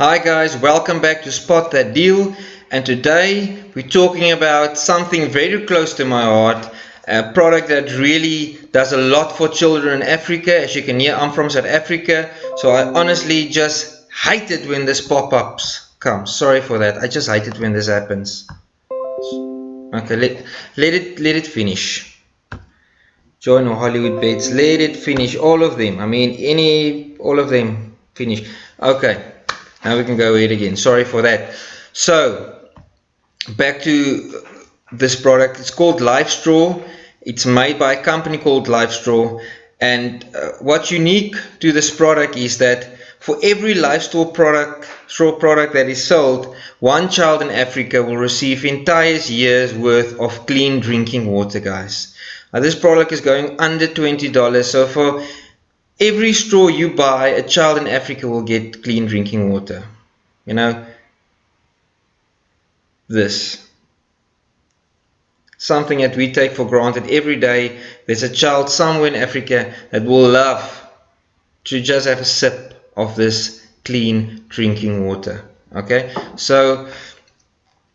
Hi guys, welcome back to Spot That Deal. And today we're talking about something very close to my heart a product that really does a lot for children in Africa. As you can hear I'm from South Africa so I honestly just hate it when this pop-ups come. Sorry for that. I just hate it when this happens. Okay let, let it let it finish. Join Hollywood bets. Let it finish. All of them. I mean any all of them finish. Okay now we can go ahead again. Sorry for that. So back to this product. It's called LifeStraw it's made by a company called LifeStraw and uh, what's unique to this product is that for every LifeStraw product straw product that is sold one child in Africa will receive entire year's worth of clean drinking water guys. Now this product is going under $20 so for every straw you buy, a child in Africa will get clean drinking water. You know, this. Something that we take for granted every day. There's a child somewhere in Africa that will love to just have a sip of this clean drinking water. Okay, so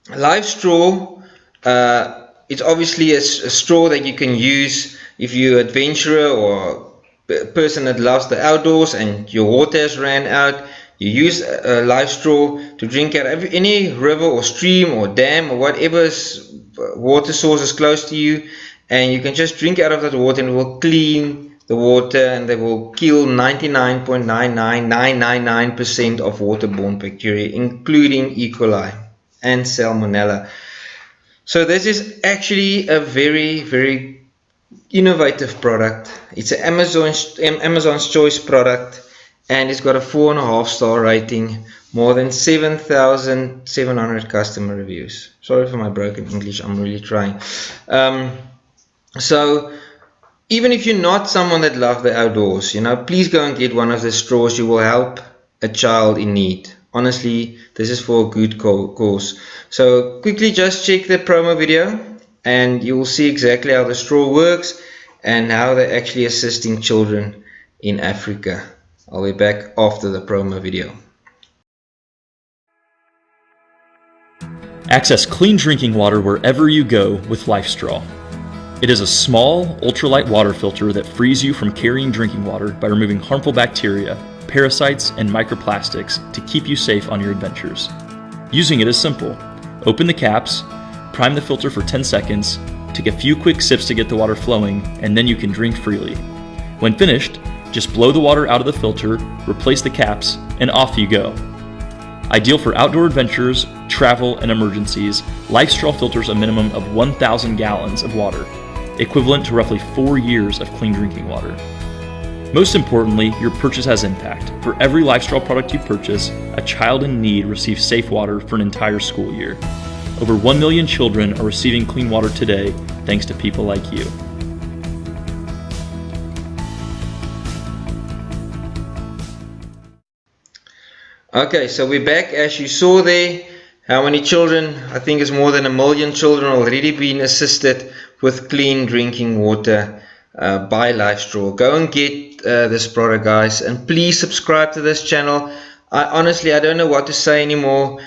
LifeStraw, uh, it's obviously a, a straw that you can use if you're an adventurer or person that loves the outdoors and your water has ran out you use a LifeStraw to drink out any river or stream or dam or whatever uh, water source is close to you and you can just drink out of that water and it will clean the water and they will kill 99.99999% of waterborne bacteria including E. coli and Salmonella. So this is actually a very very innovative product. It's an Amazon's, Amazon's Choice product and it's got a four and a half star rating, more than 7,700 customer reviews. Sorry for my broken English, I'm really trying. Um, so, even if you're not someone that loves the outdoors, you know, please go and get one of the straws. You will help a child in need. Honestly, this is for a good cause. So, quickly just check the promo video and you will see exactly how the straw works and how they're actually assisting children in Africa. I'll be back after the promo video. Access clean drinking water wherever you go with LifeStraw. It is a small, ultralight water filter that frees you from carrying drinking water by removing harmful bacteria, parasites, and microplastics to keep you safe on your adventures. Using it is simple. Open the caps, prime the filter for 10 seconds, take a few quick sips to get the water flowing, and then you can drink freely. When finished, just blow the water out of the filter, replace the caps, and off you go. Ideal for outdoor adventures, travel, and emergencies, LifeStraw filters a minimum of 1,000 gallons of water, equivalent to roughly four years of clean drinking water. Most importantly, your purchase has impact. For every LifeStraw product you purchase, a child in need receives safe water for an entire school year. Over 1 million children are receiving clean water today thanks to people like you. Okay, so we're back. As you saw there, how many children? I think it's more than a million children already been assisted with clean drinking water uh, by LifeStraw. Go and get uh, this product, guys, and please subscribe to this channel. I honestly, I don't know what to say anymore.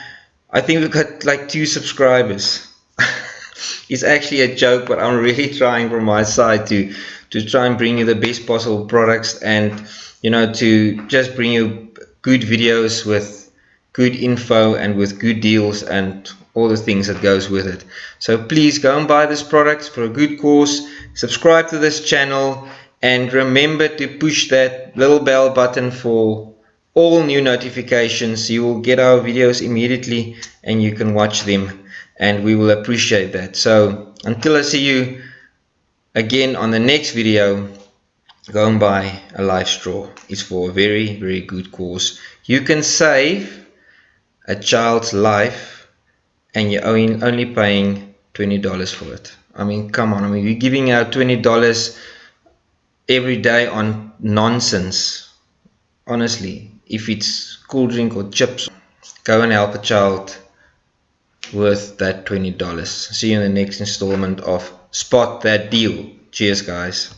I think we've got like two subscribers. it's actually a joke, but I'm really trying from my side to to try and bring you the best possible products and you know to just bring you good videos with good info and with good deals and all the things that goes with it. So please go and buy this product for a good cause. Subscribe to this channel and remember to push that little bell button for all new notifications. You will get our videos immediately and you can watch them and we will appreciate that. So until I see you again on the next video go and buy a life straw. it's for a very very good cause. You can save a child's life and you're only paying $20 for it. I mean come on. I mean you're giving out $20 every day on nonsense. Honestly if it's cool drink or chips go and help a child worth that $20 see you in the next installment of spot that deal. Cheers guys